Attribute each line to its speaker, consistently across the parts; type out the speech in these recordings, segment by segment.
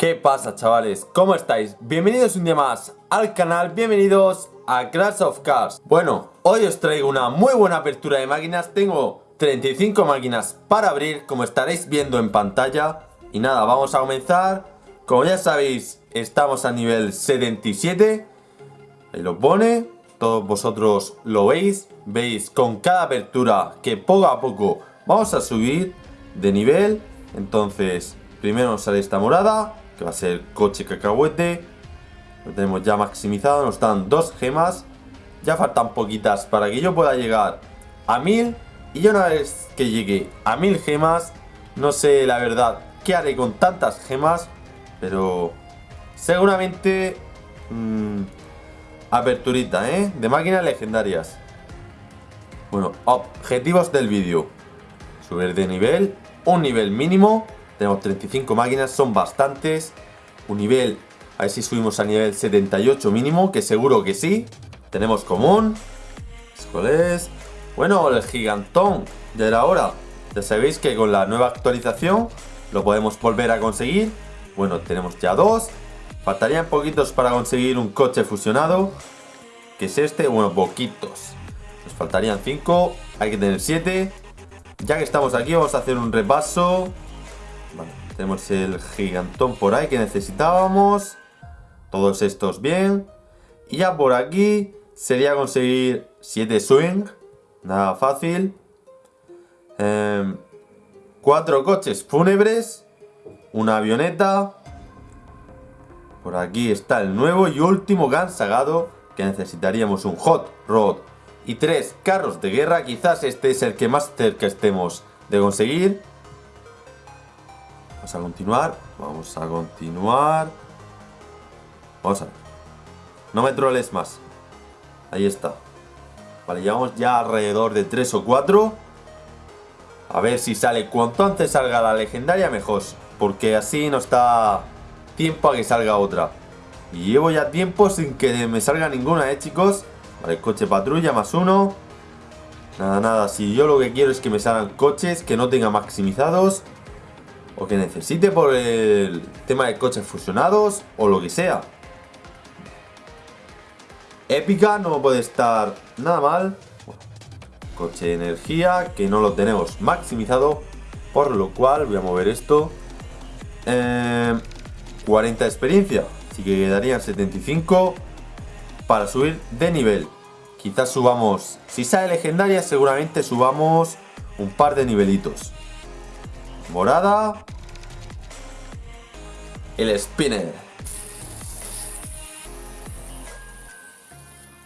Speaker 1: ¿Qué pasa chavales? ¿Cómo estáis? Bienvenidos un día más al canal, bienvenidos a Crash of Cars. Bueno, hoy os traigo una muy buena apertura de máquinas. Tengo 35 máquinas para abrir, como estaréis viendo en pantalla. Y nada, vamos a comenzar. Como ya sabéis, estamos a nivel 77 Ahí lo pone, todos vosotros lo veis. Veis con cada apertura que poco a poco vamos a subir de nivel. Entonces, primero sale esta morada que va a ser coche cacahuete. Lo tenemos ya maximizado, nos dan dos gemas. Ya faltan poquitas para que yo pueda llegar a mil. Y una vez que llegue a mil gemas, no sé la verdad qué haré con tantas gemas. Pero seguramente... Mmm, aperturita, ¿eh? De máquinas legendarias. Bueno, objetivos del vídeo. Subir de nivel, un nivel mínimo tenemos 35 máquinas, son bastantes. Un nivel, a ver si subimos a nivel 78 mínimo, que seguro que sí. Tenemos común. ¿Cuál es? Bueno, el gigantón de la hora. Ya sabéis que con la nueva actualización lo podemos volver a conseguir. Bueno, tenemos ya dos. Faltarían poquitos para conseguir un coche fusionado. Que es este, bueno, poquitos. Nos faltarían 5, hay que tener 7. Ya que estamos aquí, vamos a hacer un repaso. Tenemos el gigantón por ahí que necesitábamos. Todos estos bien. Y ya por aquí sería conseguir 7 swing. Nada fácil. 4 em, coches fúnebres. Una avioneta. Por aquí está el nuevo y último GAN sagado. Que necesitaríamos un hot rod. Y tres carros de guerra. Quizás este es el que más cerca estemos de conseguir. A continuar. Vamos a continuar. Vamos a ver. No me troles más. Ahí está. Vale, llevamos ya alrededor de 3 o 4. A ver si sale. Cuanto antes salga la legendaria, mejor. Porque así nos da tiempo a que salga otra. Y llevo ya tiempo sin que me salga ninguna, ¿eh, chicos? Vale, coche patrulla más uno. Nada, nada. Si yo lo que quiero es que me salgan coches que no tengan maximizados o que necesite por el tema de coches fusionados o lo que sea. Épica no puede estar nada mal. Coche de energía que no lo tenemos maximizado. Por lo cual voy a mover esto. 40 eh, experiencia. Así que quedarían 75 para subir de nivel. Quizás subamos, si sale legendaria seguramente subamos un par de nivelitos. Morada. El spinner.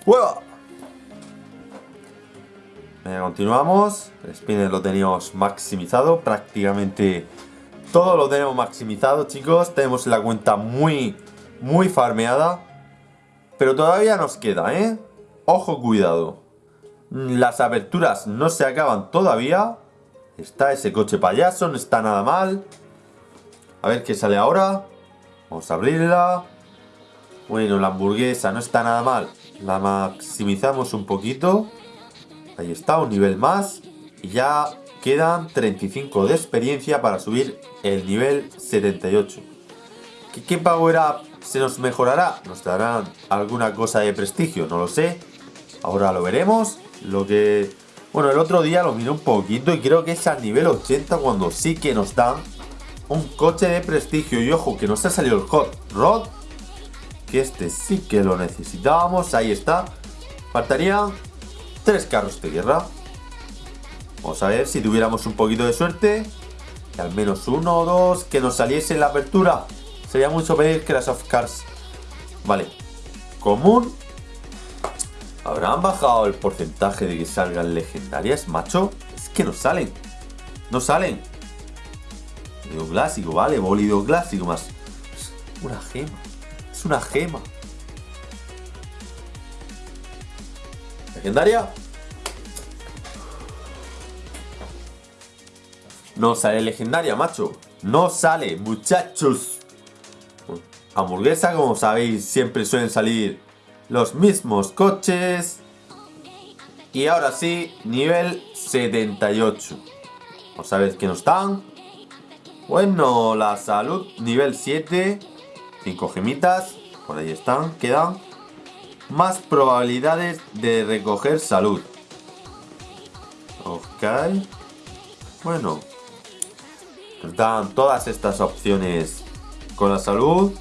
Speaker 1: ¡Hueva! continuamos. El spinner lo teníamos maximizado. Prácticamente todo lo tenemos maximizado, chicos. Tenemos la cuenta muy, muy farmeada. Pero todavía nos queda, ¿eh? Ojo, cuidado. Las aperturas no se acaban todavía. Está ese coche payaso, no está nada mal. A ver qué sale ahora. Vamos a abrirla. Bueno, la hamburguesa no está nada mal. La maximizamos un poquito. Ahí está, un nivel más. Y ya quedan 35 de experiencia para subir el nivel 78. ¿Qué, qué power up se nos mejorará? ¿Nos darán alguna cosa de prestigio? No lo sé. Ahora lo veremos. Lo que bueno, el otro día lo miré un poquito y creo que es al nivel 80 cuando sí que nos dan un coche de prestigio. Y ojo, que nos ha salido el Hot Rod. Que este sí que lo necesitábamos. Ahí está. Faltarían tres carros de guerra. Vamos a ver si tuviéramos un poquito de suerte. Que al menos uno o dos que nos saliese en la apertura. Sería mucho pedir que las of Cars. Vale. Común ¿Habrán bajado el porcentaje de que salgan legendarias, macho? Es que no salen. No salen. Bólido clásico, vale, bólido clásico más. Es una gema. Es una gema. ¿Legendaria? No sale legendaria, macho. No sale, muchachos. Hamburguesa, como sabéis, siempre suelen salir los mismos coches. Y ahora sí, nivel 78. Vamos a ver qué nos dan. Bueno, la salud, nivel 7. 5 gemitas. Por ahí están, quedan. Más probabilidades de recoger salud. Ok. Bueno. Dan todas estas opciones con la salud.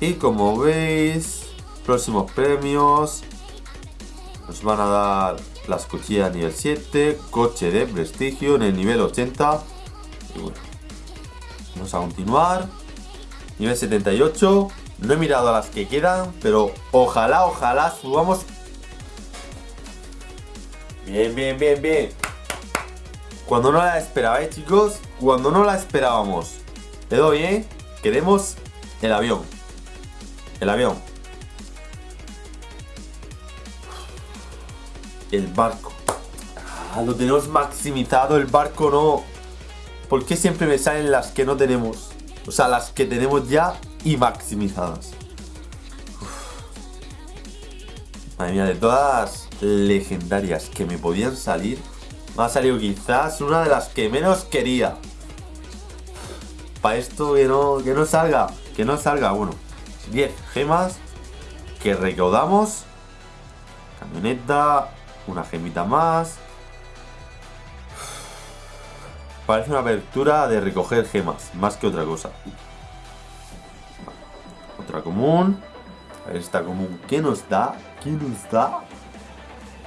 Speaker 1: Y como veis, próximos premios. Nos van a dar las cuchillas nivel 7, coche de prestigio en el nivel 80. Y bueno, vamos a continuar. Nivel 78. No he mirado a las que quedan, pero ojalá, ojalá subamos. Bien, bien, bien, bien. Cuando no la esperaba, chicos? Cuando no la esperábamos. Le doy, ¿eh? Queremos el avión. El avión. El barco. Ah, lo tenemos maximizado, el barco no. ¿Por qué siempre me salen las que no tenemos? O sea, las que tenemos ya y maximizadas. Madre mía, de todas legendarias que me podían salir, me ha salido quizás una de las que menos quería. Para esto que no, que no salga, que no salga. Bueno, 10 gemas que recaudamos. Camioneta, una gemita más. Parece una apertura de recoger gemas, más que otra cosa. Otra común. Esta común. ¿Qué nos da? ¿Qué nos da?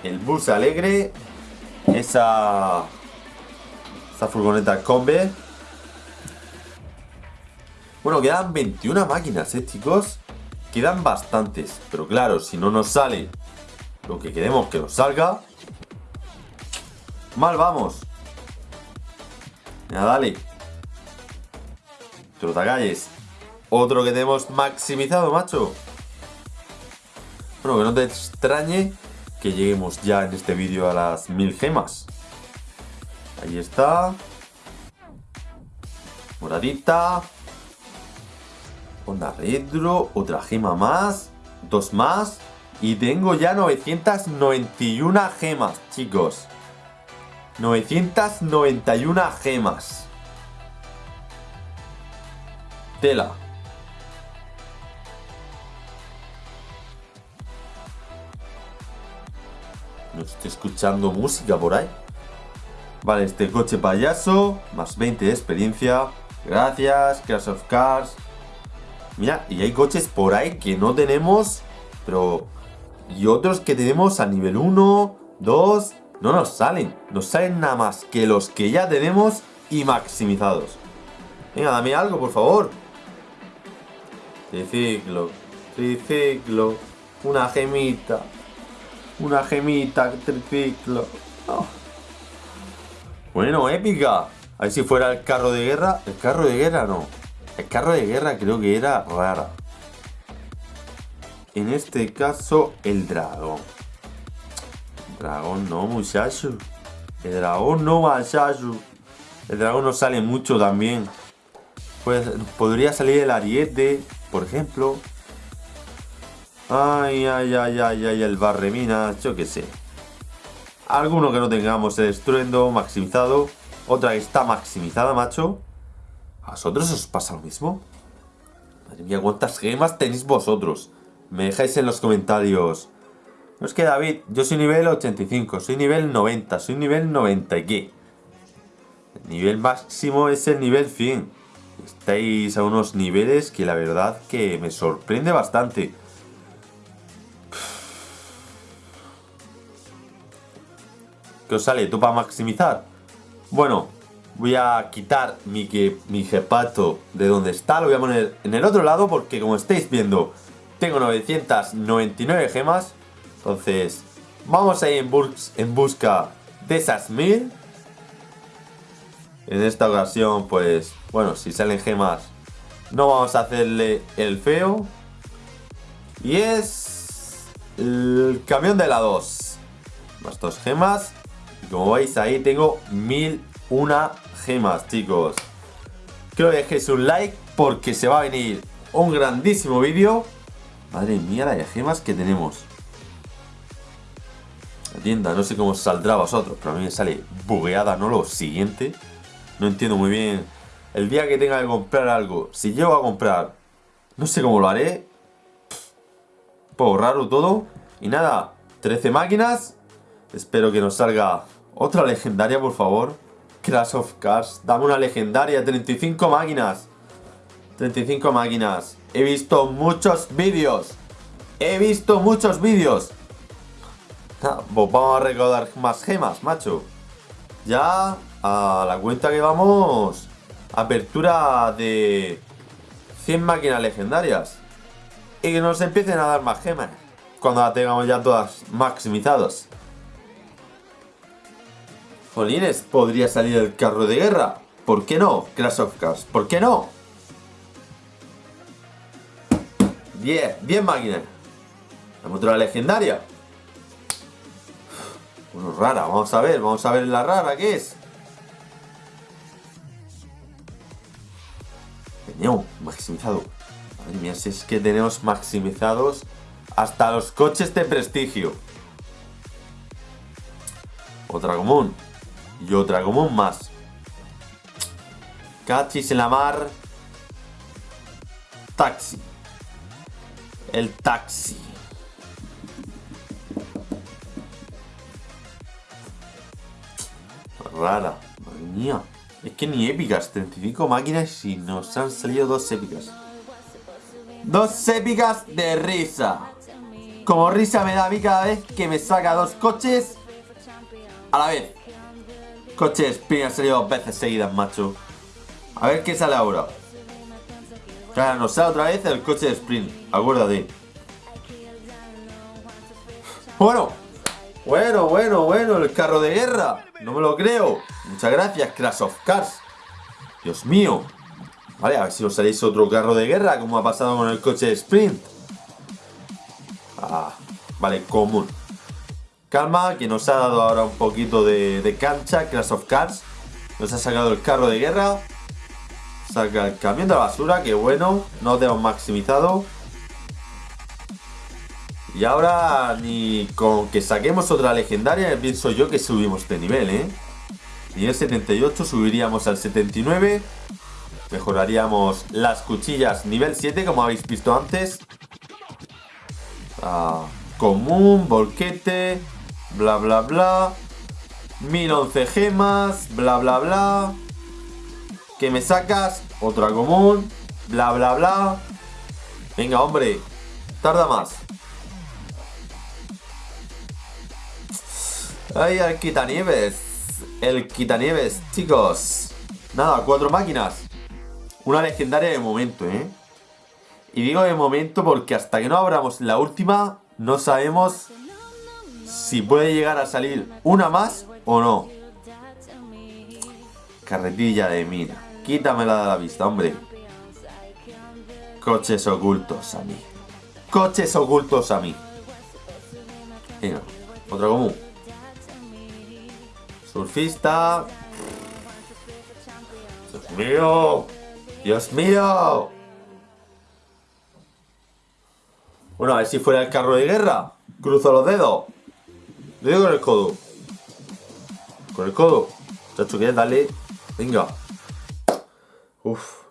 Speaker 1: El bus alegre. Esa... Esa furgoneta combe. Bueno, quedan 21 máquinas, ¿eh, chicos? Quedan bastantes. Pero claro, si no nos sale lo que queremos que nos salga... Mal vamos. Ya, dale. calles. Otro que tenemos maximizado, macho. Bueno, que no te extrañe que lleguemos ya en este vídeo a las mil gemas. Ahí está. Moradita. Onda retro. Otra gema más. Dos más. Y tengo ya 991 gemas, chicos. 991 gemas. Tela. No estoy escuchando música por ahí. Vale, este coche payaso, más 20 de experiencia. Gracias, Crash of Cars. Mira, y hay coches por ahí que no tenemos, pero... Y otros que tenemos a nivel 1, 2, no nos salen. Nos salen nada más que los que ya tenemos y maximizados. Venga, dame algo, por favor. Triciclo. Triciclo. Una gemita. Una gemita, triciclo. Oh. Bueno, épica. A ver si fuera el carro de guerra. El carro de guerra no. El carro de guerra creo que era rara. En este caso, el dragón. Dragón no, muchacho. El dragón no, muchacho. El dragón no sale mucho también. Pues podría salir el ariete, por ejemplo. Ay, ay, ay, ay, ay, el barremina, yo qué sé. Alguno que no tengamos el estruendo maximizado. Otra que está maximizada, macho. ¿A vosotros os pasa lo mismo? Madre mía, ¿cuántas gemas tenéis vosotros? Me dejáis en los comentarios no es que David, yo soy nivel 85, soy nivel 90, soy nivel 90 y qué. El nivel máximo es el nivel 100. Estáis a unos niveles que la verdad que me sorprende bastante. ¿Qué os sale? ¿Tú para maximizar? Bueno, voy a quitar mi, mi jepato de donde está, lo voy a poner en el otro lado porque como estáis viendo, tengo 999 gemas entonces, vamos a ir en, en busca de esas mil. En esta ocasión, pues, bueno, si salen gemas, no vamos a hacerle el feo. Y es el camión de la 2. Más dos gemas. Y como veis ahí tengo mil una gemas, chicos. Creo que dejéis un like porque se va a venir un grandísimo vídeo. Madre mía la de gemas que tenemos tienda, no sé cómo saldrá a vosotros, pero a mí me sale bugueada, ¿no? Lo siguiente. No entiendo muy bien el día que tenga que comprar algo, si llego a comprar, no sé cómo lo haré. Un raro todo. Y nada, 13 máquinas. Espero que nos salga otra legendaria, por favor. Crash of Cars. Dame una legendaria, 35 máquinas. 35 máquinas. He visto muchos vídeos. He visto muchos vídeos. Ah, pues vamos a recaudar más gemas, macho. Ya a la cuenta que vamos. Apertura de 100 máquinas legendarias. Y que nos empiecen a dar más gemas. Cuando la tengamos ya todas maximizadas. Jolines, podría salir el carro de guerra. ¿Por qué no? Crash of Cars. ¿Por qué no? 10, 10 máquinas. La otra legendaria. Bueno, rara, vamos a ver, vamos a ver la rara, ¿qué es? Tenemos maximizado. Madre mía, si es que tenemos maximizados hasta los coches de prestigio. Otra común. Y otra común más. Cachis en la mar. Taxi. El taxi. Rara. Madre mía. Es que ni épicas. 35 máquinas y nos han salido dos épicas. Dos épicas de risa. Como risa me da a mí cada vez que me saca dos coches a la vez. Coche Sprint ha salido dos veces seguidas, macho. A ver qué sale ahora. Claro, nos sale otra vez el coche de Sprint. Acuérdate. Bueno. Bueno, bueno, bueno. El carro de guerra. No me lo creo. Muchas gracias, Crash of Cars. Dios mío. Vale, a ver si os salís otro carro de guerra, como ha pasado con el coche de Sprint. Ah, vale, común. Calma, que nos ha dado ahora un poquito de, cancha, Crash of Cars. Nos ha sacado el carro de guerra. Saca el camión de la basura, que bueno, no tenemos maximizado. Y ahora ni con que saquemos otra legendaria, pienso yo que subimos de nivel, ¿eh? Nivel 78 subiríamos al 79. Mejoraríamos las cuchillas nivel 7, como habéis visto antes. Ah, común, volquete, bla bla bla. 1011 gemas, bla bla bla. Que me sacas, otra común, bla bla bla. Venga, hombre, tarda más. Ay, el quitanieves. El quitanieves, chicos. Nada, cuatro máquinas. Una legendaria de momento, ¿eh? Y digo de momento porque hasta que no abramos la última, no sabemos si puede llegar a salir una más o no. Carretilla de mina. Quítamela de la vista, hombre. Coches ocultos a mí. Coches ocultos a mí. Venga, otro común. Surfista. Dios mío. Dios mío. Bueno, a ver si fuera el carro de guerra. Cruzo los dedos. Le digo con el codo. Con el codo. Chacho, dale. Venga. Uf.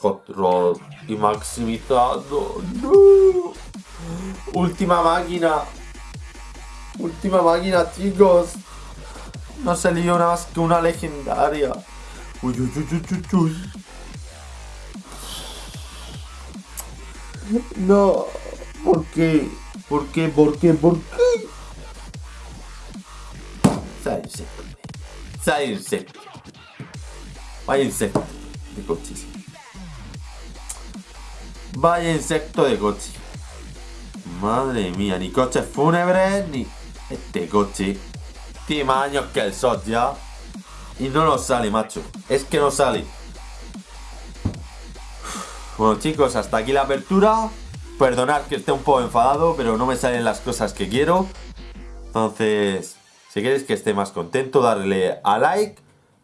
Speaker 1: Hot Rod. Y maximizado. No. Última máquina. Última máquina, chicos. No salió nada más que una legendaria. Uy, uy, uy, uy, uy. No. ¿Por qué? ¿Por qué? ¿Por qué? ¿Por qué? De coche. Vaya insecto de coche. Madre mía, ni coches fúnebres, ni este coche. Tiene más años que el SOT ya. Y no nos sale, macho. Es que no sale. Bueno chicos, hasta aquí la apertura. Perdonad que esté un poco enfadado, pero no me salen las cosas que quiero. Entonces, si queréis que esté más contento, darle a like,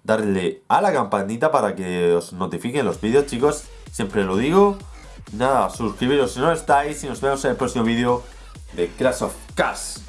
Speaker 1: darle a la campanita para que os notifiquen los vídeos, chicos. Siempre lo digo. Nada, suscribiros si no estáis y nos vemos en el próximo vídeo de Crash of Cars.